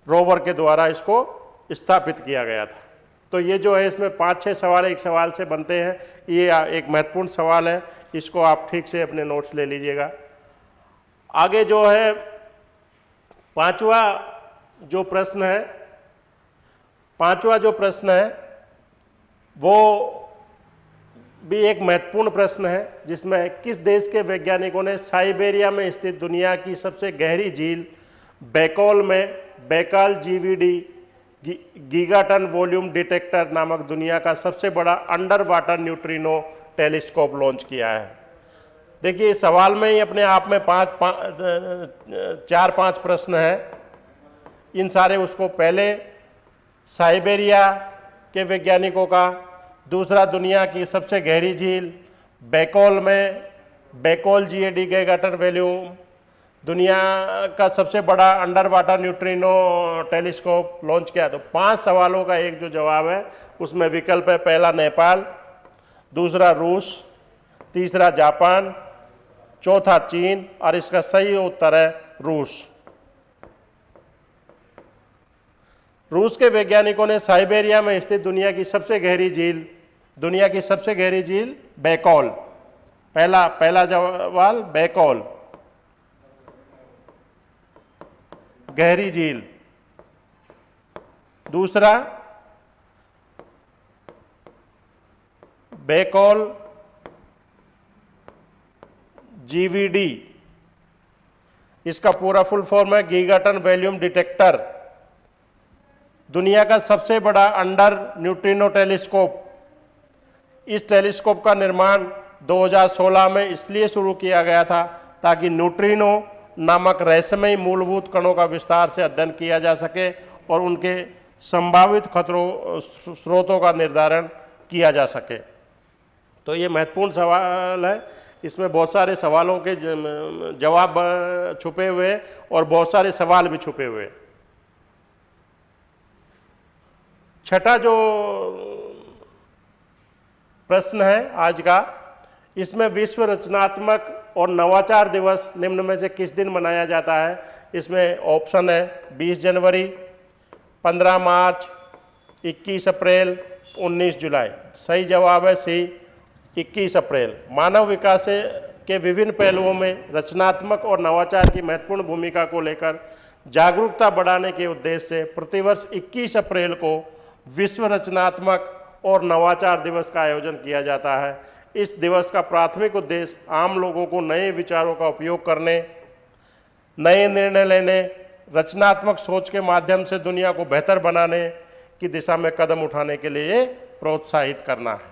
Speaker 1: रोवर के द्वारा इसको स्थापित किया गया था। तो ये जो है इसमें पाँच छः सवाल एक सवाल से बनते हैं। ये एक महत्वपूर्ण सवाल है। इसको आप ठीक से अपने नोट्स ले लीजिएगा। आगे जो है पांचवा जो प्रश्न है, पांचवा जो प्रश्न है, वो भी एक महत्वपूर्ण प्रश्न है, जिसमें किस देश के वैज्ञानिकों ने साइबेरिया में स्थित दुनिया की सबसे गहरी झील बैकॉल में Baikal GVD gigaton volume detector नामक दुनिया का सबसे बड़ा under water neutrino telescope launch किया है। देखिए इस सवाल में ही अपने आप में पाँच पा, चार पाँच प्रश्न हैं। इन सारे उसको पहले साइबेरिया के वैज्ञानिकों का दूसरा दुनिया की सबसे गहरी झील बैकोल में बैकोल जी ए डी के गटर वैल्यूम दुनिया का सबसे बड़ा under water neutrino telescope launch किया। तो पाँच सवालों का एक जो जवाब है उसमें विकल्प है पहला नेपाल दूसरा रूस तीसरा जापान चौथा चीन और इसका सही उत्तर है रूस। रूस के वैज्ञानिकों ने साइबेरिया में स्थित दुनिया की सबसे गहरी झील, दुनिया की सबसे गहरी झील बैकॉल। पहला पहला जवाल बैकॉल। गहरी झील। दूसरा, बैकॉल। जीवीडी इसका पूरा फुल फॉर्म है गीगाटन वैल्यूम डिटेक्टर। दुनिया का सबसे बड़ा अंडर न्यूट्रिनो टेलीस्कोप। इस टेलीस्कोप का निर्माण 2016 में इसलिए शुरू किया गया था ताकि न्यूट्रिनो नामक रहस्यमय मूलभूत कणों का विस्तार से अध्ययन किया जा सके और उनके संभावित खतरों, स्रोतों का निर्धारण किया जा सके। तो ये महत्वपूर्ण सवाल है। इसमें बहुत सारे सवालों के जवाब छुपे हुए और बहुत सारे सवाल भी छुपे हुए। छठा जो, प्रश्न है आज का, इसमें विश्व रचनात्मक और नवाचार दिवस निम्न में से किस दिन मनाया जाता है? इसमें ऑप्शन है 20 जनवरी 15 मार्च 21 अप्रैल 19 जुलाई। सही जवाब है सी 21 अप्रैल, मानव विकास के विभिन्न पहलुओं में रचनात्मक और नवाचार की महत्वपूर्ण भूमिका को लेकर जागरूकता बढ़ाने के उद्देश्य से प्रतिवर्ष 21 अप्रैल को विश्व रचनात्मक और नवाचार दिवस का आयोजन किया जाता है। इस दिवस का प्राथमिक उद्देश्य आम लोगों को नए विचारों का उपयोग करने, नए निर्णय लेने, रचनात्मक सोच के माध्यम से दुनिया को बेहतर बनाने की दिशा में कदम उठाने के लिए प्रोत्साहित करना है।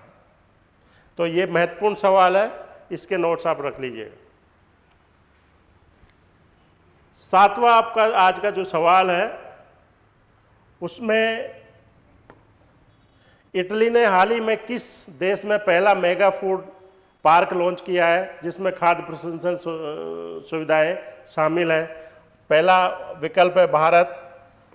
Speaker 1: तो ये महत्वपूर्ण सवाल है, इसके नोट्स आप रख लीजिएगा। सातवां आपका आज का जो सवाल है, उसमें इटली ने हाल ही में किस देश में पहला मेगा फ़ूड पार्क लॉन्च किया है, जिसमें खाद्य प्रसंस्करण सुविधाएँ शामिल हैं? पहला विकल्प है भारत,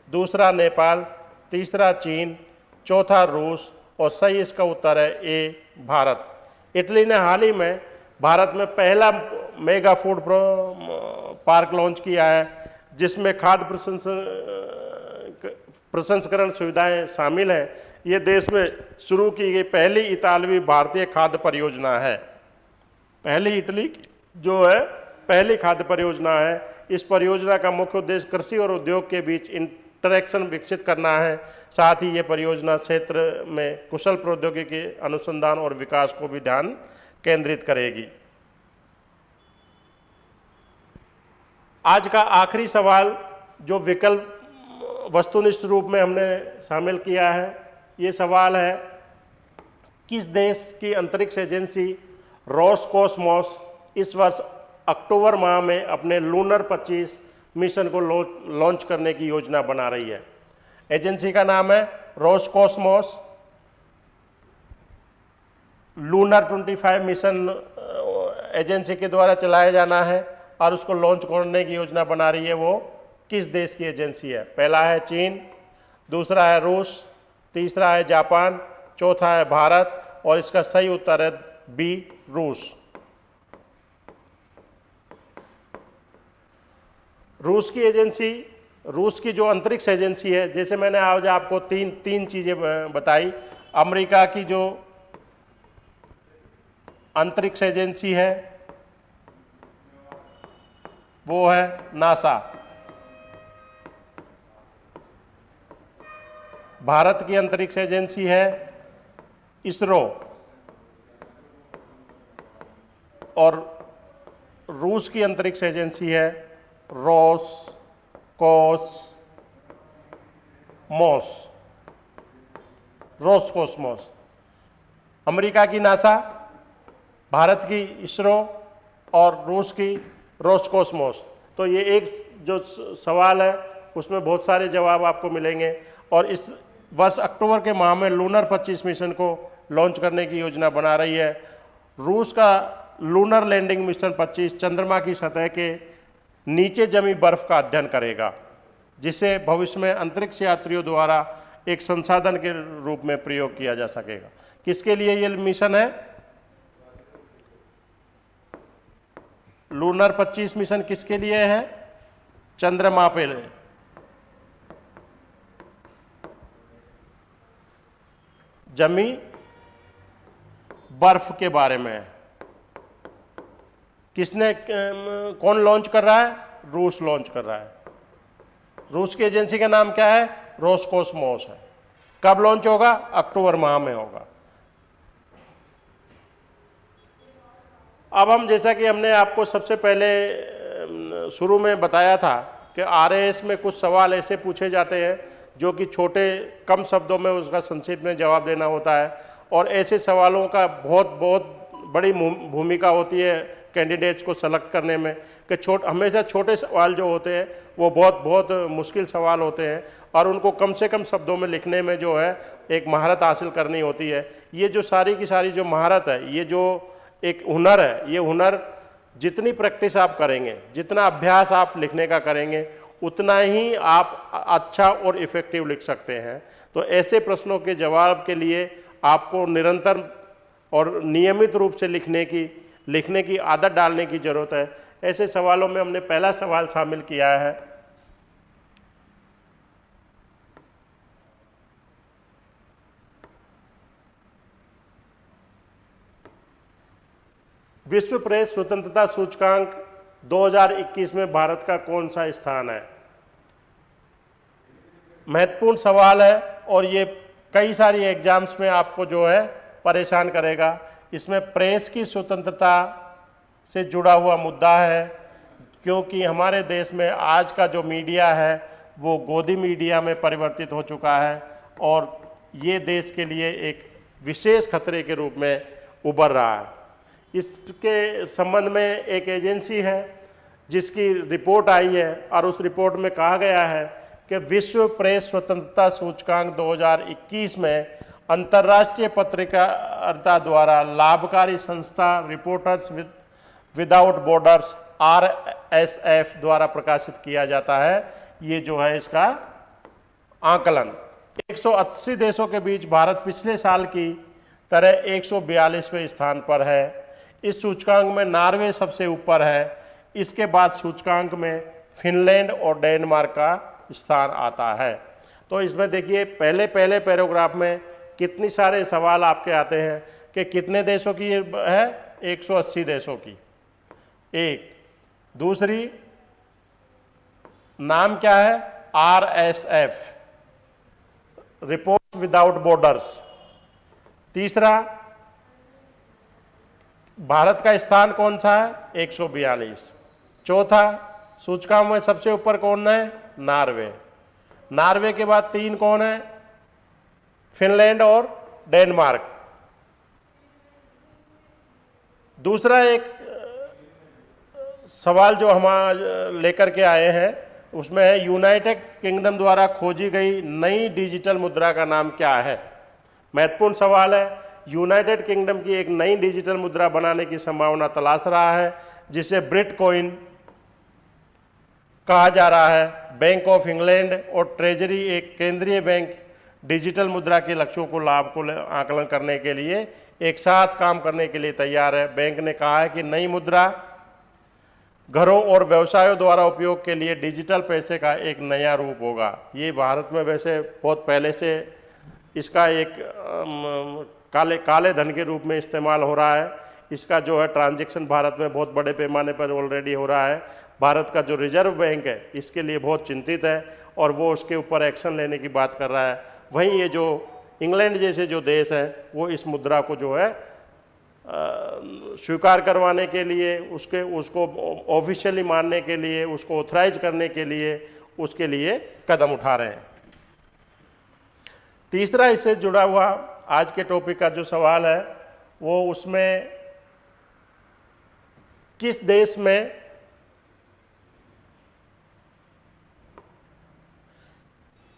Speaker 1: दूसरा नेपाल, तीसरा चीन, चौथा रूस और सही इसका उत्तर है ए, भारत। इटली ने हाल ही में भारत में पहला मेगा फ़ूड पार्क लॉन्च किया है, जिसमें खाद्य प्रसंस्करण सुविधाएँ शामिल हैं। ये देश में शुरू की गई पहली इतालवी भारतीय खाद्य परियोजना है। पहली इटली जो है, पहली खाद्य परियोजना है। इस परियोजना का मुख्य उद्देश्य कृषि और उद्योग के बीच इंटरेक्शन विकसित करना है। साथ ही ये परियोजना क्षेत्र में कुशल प्रौद्योगिकी अनुसंधान और विकास को भी ध्यान केंद्रित करेगी। आज का आखिरी सवाल, जो विकल्प, वस्तुनिष्ठ रूप में हमने शामिल किया है, ये सवाल है, किस देश की अंतरिक्ष एजेंसी रॉसकोसमॉस इस वर्ष अक्टूबर माह में अपने लूनर 25 मिशन को लॉन्च करने की योजना बना रही है। एजेंसी का नाम है रॉसकोसमॉस। लूनर 25 मिशन एजेंसी के द्वारा चलाया जाना है और उसको लॉन्च करने की योजना बना रही है वो किस देश की एजेंसी है? पहला है चीन, दूसरा है रूस, तीसरा है जापान, चौथा है भारत और इसका सही उत्तर है बी, रूस। रूस की एजेंसी, रूस की जो अंतरिक्ष एजेंसी है, जैसे मैंने आज आपको तीन तीन चीज़ें बताई, अमेरिका की जो अंतरिक्ष एजेंसी है, वो है नासा। भारत की अंतरिक्ष एजेंसी है इसरो। और रूस की अंतरिक्ष एजेंसी है रोस कोस मोस रोस कोसमोस अमेरिका की नासा, भारत की इसरो और रूस की रोसकोसमोस तो ये एक जो सवाल है, उसमें बहुत सारे जवाब आपको मिलेंगे और इस वर्ष अक्टूबर के माह में लूनर 25 मिशन को लॉन्च करने की योजना बना रही है। रूस का लूनर लैंडिंग मिशन 25 चंद्रमा की सतह के नीचे जमी बर्फ़ का अध्ययन करेगा, जिसे भविष्य में अंतरिक्ष यात्रियों द्वारा एक संसाधन के रूप में प्रयोग किया जा सकेगा। किसके लिए ये मिशन है? लूनर 25 मिशन किसके लिए है? चंद्रमा पे जमी बर्फ़ के बारे में। किसने कौन लॉन्च कर रहा है? रूस लॉन्च कर रहा है। रूस की एजेंसी का नाम क्या है? रोसकोसमोस है। कब लॉन्च होगा? अक्टूबर माह में होगा। अब हम, जैसा कि हमने आपको सबसे पहले शुरू में बताया था कि आरएएस में कुछ सवाल ऐसे पूछे जाते हैं, जो कि छोटे, कम शब्दों में उसका संक्षिप्त में जवाब देना होता है। और ऐसे सवालों का बहुत बहुत बड़ी भूमिका होती है कैंडिडेट्स को सेलेक्ट करने में कि छोट, हमेशा छोटे सवाल जो होते हैं, वो बहुत बहुत मुश्किल सवाल होते हैं और उनको कम से कम शब्दों में लिखने में जो है, एक महारत हासिल करनी होती है। ये जो सारी की सारी जो महारत है, ये जो एक हुनर है, ये हुनर जितनी प्रैक्टिस आप करेंगे, जितना अभ्यास आप लिखने का करेंगे, उतना ही आप अच्छा और इफ़ेक्टिव लिख सकते हैं। तो ऐसे प्रश्नों के जवाब के लिए आपको निरंतर और नियमित रूप से लिखने की लिखने की आदत डालने की ज़रूरत है। ऐसे सवालों में हमने पहला सवाल शामिल किया है। विश्व प्रेस स्वतंत्रता सूचकांक 2021 में भारत का कौन सा स्थान है? महत्वपूर्ण सवाल है और ये कई सारी एग्ज़ाम्स में आपको जो है परेशान करेगा। इसमें प्रेस की स्वतंत्रता से जुड़ा हुआ मुद्दा है, क्योंकि हमारे देश में आज का जो मीडिया है, वो गोदी मीडिया में परिवर्तित हो चुका है और ये देश के लिए एक विशेष खतरे के रूप में उभर रहा है। इसके संबंध में एक एजेंसी है, जिसकी रिपोर्ट आई है और उस रिपोर्ट में कहा गया है कि विश्व प्रेस स्वतंत्रता सूचकांक 2021 में अंतर्राष्ट्रीय पत्रकारिता द्वारा लाभकारी संस्था reporters with, without borders R S F द्वारा प्रकाशित किया जाता है। ये जो है इसका आकलन। 180 देशों के बीच भारत पिछले साल की तरह 142वें स्थान पर है। इस सूचकांक में नार्वे सबसे ऊपर है। इसके बाद सूचकांक में फिनलैंड और डेनमार्क का स्थान आता है। तो इसमें देखिए पहले पहले पैराग्राफ में कितनी सारे सवाल आपके आते हैं कि कितने देशों की है? 180 देशों की। एक। दूसरी, नाम क्या है? R S F. Report without borders. तीसरा, भारत का स्थान कौन सा है? 142 चौथा, सूचकांक में सबसे ऊपर कौन है? नार्वे। नार्वे के बाद तीन कौन है? फिनलैंड और डेनमार्क। दूसरा एक, सवाल जो हम लेकर के आए हैं, उसमें है, यूनाइटेड किंगडम द्वारा खोजी गई नई डिजिटल मुद्रा का नाम क्या है? महत्वपूर्ण सवाल है, यूनाइटेड किंगडम की एक नई डिजिटल मुद्रा बनाने की संभावना तलाश रहा है, जिसे ब्रिट कोइन कहा जा रहा है। बैंक ऑफ़ इंग्लैंड और ट्रेजरी, एक केंद्रीय बैंक डिजिटल मुद्रा के लक्ष्यों को लाभ को आकलन करने के लिए एक साथ काम करने के लिए तैयार है। बैंक ने कहा है कि नई मुद्रा घरों और व्यवसायों द्वारा उपयोग के लिए डिजिटल पैसे का एक नया रूप होगा। ये भारत में वैसे बहुत पहले से इसका एक काले काले धन के रूप में इस्तेमाल हो रहा है। इसका जो है ट्रांजैक्शन भारत में बहुत बड़े पैमाने पर ऑलरेडी हो रहा है। भारत का जो रिज़र्व बैंक है, इसके लिए बहुत चिंतित है और वो उसके ऊपर एक्शन लेने की बात कर रहा है। वहीं ये जो इंग्लैंड जैसे जो देश हैं, वो इस मुद्रा को जो है स्वीकार करवाने के लिए, उसके, उसको ऑफिशियली मानने के लिए, उसको ऑथराइज करने के लिए, उसके लिए कदम उठा रहे हैं। तीसरा इससे जुड़ा हुआ आज के टॉपिक का जो सवाल है, वो उसमें किस देश में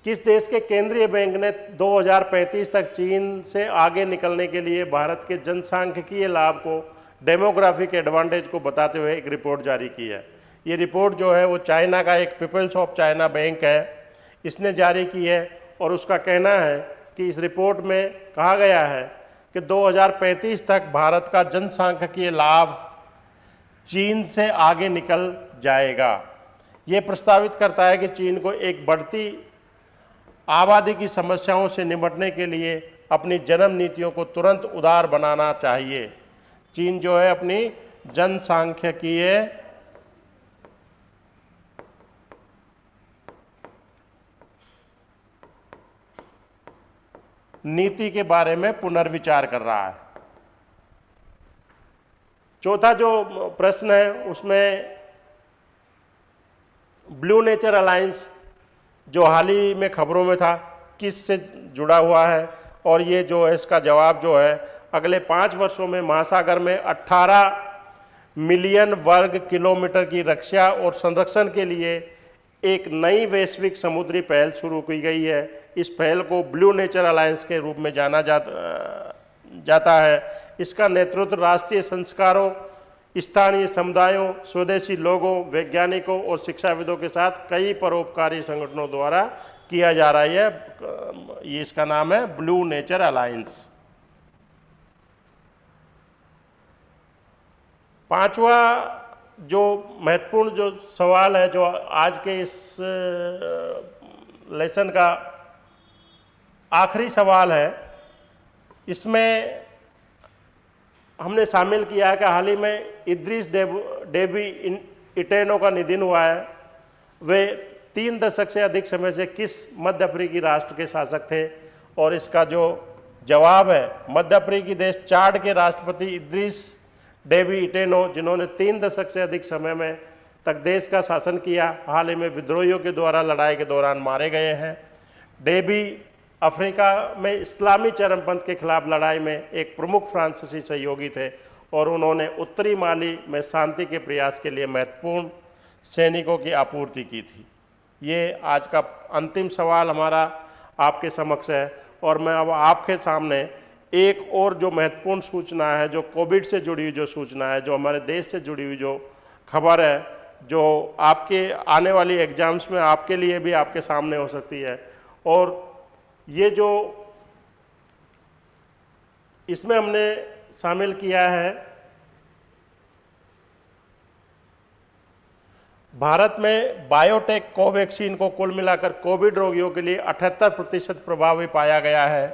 Speaker 1: किस देश के केंद्रीय बैंक ने 2035 तक चीन से आगे निकलने के लिए भारत के जनसांख्यिकीय लाभ को, डेमोग्राफिक एडवांटेज को बताते हुए एक रिपोर्ट जारी की है। ये रिपोर्ट जो है वो चाइना का एक पीपल्स ऑफ़ चाइना बैंक है। इसने जारी की है और उसका कहना है कि इस रिपोर्ट में कहा गया है कि 2035 तक भारत का जनसांख्यिकीय लाभ चीन से आगे निकल जाएगा। ये प्रस्तावित करता है कि चीन को एक बढ़ती आबादी की समस्याओं से निपटने के लिए अपनी जन्म नीतियों को तुरंत उदार बनाना चाहिए। चीन जो है अपनी जनसांख्यिकीय नीति के बारे में पुनर्विचार कर रहा है। चौथा जो प्रश्न है, उसमें ब्लू नेचर अलायंस जो हाल ही में खबरों में था, किस से जुड़ा हुआ है और ये जो है, इसका जवाब जो है, अगले पाँच वर्षों में महासागर में 18 मिलियन वर्ग किलोमीटर की रक्षा और संरक्षण के लिए एक नई वैश्विक समुद्री पहल शुरू की गई है। इस पहल को ब्लू नेचर अलायंस के रूप में जाना जाता जाता है। इसका नेतृत्व राष्ट्रीय संस्कारों स्थानीय समुदायों, स्वदेशी लोगों, वैज्ञानिकों और शिक्षाविदों के साथ कई परोपकारी संगठनों द्वारा किया जा रहा है ये इसका नाम है ब्लू नेचर अलायंस पांचवा जो महत्वपूर्ण जो सवाल है, जो आज के इस लेसन का आखिरी सवाल है, इसमें हमने शामिल किया है कि हाल ही में इद्रिस डेबी इन इटेनो का निधन हुआ है। वे तीन दशक से अधिक समय से किस मध्य अफ्रीकी राष्ट्र के शासक थे? और इसका जो जवाब है, मध्य अफ्रीकी देश चाड के राष्ट्रपति इद्रिस डेबी इटेनो, जिन्होंने तीन दशक से अधिक समय में तक देश का शासन किया, हाल ही में विद्रोहियों के द्वारा लड़ाई के दौरान मारे गए हैं। डेबी अफ्रीका में इस्लामी चरमपंथ के खिलाफ लड़ाई में एक प्रमुख फ्रांसीसी सहयोगी थे। और उन्होंने उत्तरी माली में शांति के प्रयास के लिए महत्वपूर्ण सैनिकों की आपूर्ति की थी। ये आज का अंतिम सवाल हमारा आपके समक्ष है और मैं अब आपके सामने एक और जो महत्वपूर्ण सूचना है, जो कोविड से जुड़ी हुई जो सूचना है, जो हमारे देश से जुड़ी हुई जो खबर है, जो आपके आने वाली एग्ज़ाम्स में आपके लिए भी आपके सामने हो सकती है। और ये जो इसमें हमने शामिल किया है। भारत में बायोटेक कोवैक्सीन को कुल मिलाकर कोविड रोगियों के लिए अठहत्तर प्रतिशत प्रभावी पाया गया है।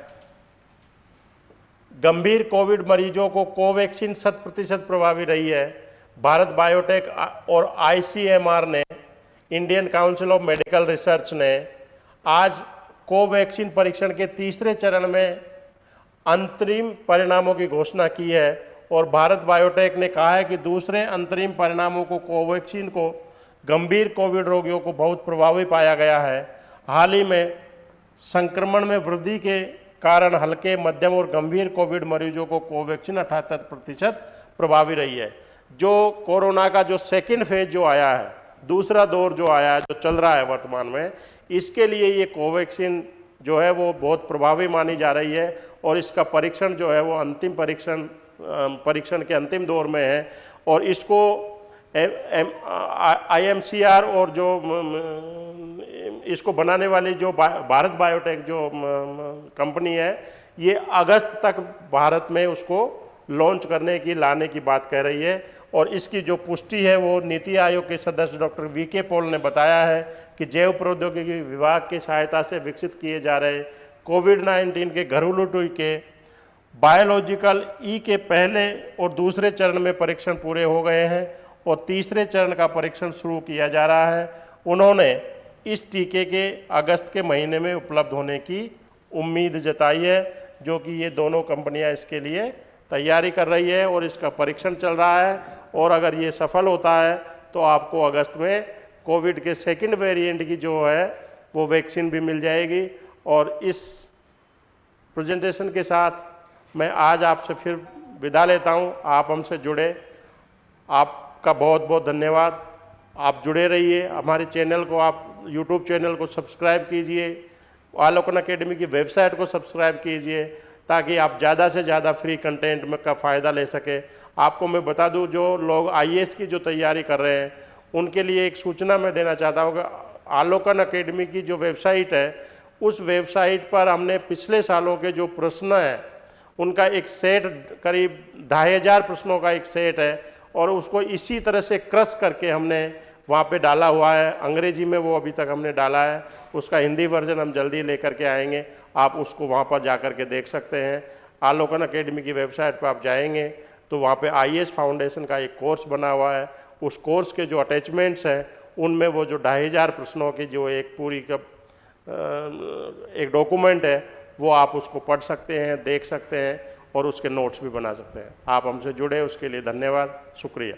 Speaker 1: गंभीर कोविड मरीजों को कोवैक्सीन शत प्रतिशत प्रभावी रही है। भारत बायोटेक और आईसीएमआर ने Indian council of medical research ने आज कोवैक्सीन परीक्षण के तीसरे चरण में अंतरिम परिणामों की घोषणा की है और भारत बायोटेक ने कहा है कि दूसरे अंतरिम परिणामों को कोवैक्सीन को गंभीर कोविड रोगियों को बहुत प्रभावी पाया गया है। हाल ही में संक्रमण में वृद्धि के कारण हल्के, मध्यम और गंभीर कोविड मरीजों को कोवैक्सीन अठहत्तर प्रतिशत प्रभावी रही है। जो कोरोना का जो सेकेंड फ़ेज़ जो आया है, दूसरा दौर जो आया है, जो चल रहा है वर्तमान में, इसके लिए ये कोवैक्सीन जो है वो बहुत प्रभावी मानी जा रही है और इसका परीक्षण जो है वो अंतिम परीक्षण परीक्षण के अंतिम दौर में है। और इसको आईएमसीआर और जो इसको बनाने वाली जो भारत बायोटेक जो कंपनी है, ये अगस्त तक भारत में उसको लॉन्च करने की, लाने की बात कह रही है। और इसकी जो पुष्टि है वो नीति आयोग के सदस्य डॉक्टर वी के पॉल ने बताया है कि जैव प्रौद्योगिकी विभाग की सहायता से विकसित किए जा रहे कोविड 19 के घरेलू टीके बायोलॉजिकल ई के पहले और दूसरे चरण में परीक्षण पूरे हो गए हैं और तीसरे चरण का परीक्षण शुरू किया जा रहा है। उन्होंने इस टीके के अगस्त के महीने में उपलब्ध होने की उम्मीद जताई है, जो कि ये दोनों कंपनियाँ इसके लिए तैयारी कर रही है और इसका परीक्षण चल रहा है। और अगर ये सफल होता है तो आपको अगस्त में कोविड के सेकंड वेरिएंट की जो है, वो वैक्सीन भी मिल जाएगी। और इस प्रेजेंटेशन के साथ मैं आज आपसे फिर विदा लेता हूँ। आप हमसे जुड़े। आपका बहुत बहुत धन्यवाद। आप जुड़े रहिए। हमारे चैनल को आप यूट्यूब चैनल को सब्सक्राइब कीजिए। आलोकन अकेडमी की वेबसाइट को सब्सक्राइब कीजिए ताकि आप ज़्यादा से ज़्यादा फ्री कंटेंट में का फ़ायदा ले सकें। आपको मैं बता दूँ, जो लोग आईएएस की जो तैयारी कर रहे हैं, उनके लिए एक सूचना मैं देना चाहता हूँ कि आलोकन अकेडमी की जो वेबसाइट है उस वेबसाइट पर हमने पिछले सालों के जो प्रश्न हैं, उनका एक सेट करीब ढाई हज़ार प्रश्नों का एक सेट है और उसको इसी तरह से क्रस करके हमने वहाँ पे डाला हुआ है। अंग्रेज़ी में वो अभी तक हमने डाला है। उसका हिंदी वर्जन हम जल्दी लेकर के आएँगे। आप उसको वहाँ पर जा कर के देख सकते हैं। आलोकन अकेडमी की वेबसाइट पर आप जाएँगे तो वहाँ पे आई फाउंडेशन का एक कोर्स बना हुआ है। उस कोर्स के जो अटैचमेंट्स हैं, उनमें वो जो ढाई हज़ार प्रश्नों की जो एक पूरी एक डॉक्यूमेंट है, वो आप उसको पढ़ सकते हैं, देख सकते हैं और उसके नोट्स भी बना सकते हैं। आप हमसे जुड़े, उसके लिए धन्यवाद, शुक्रिया।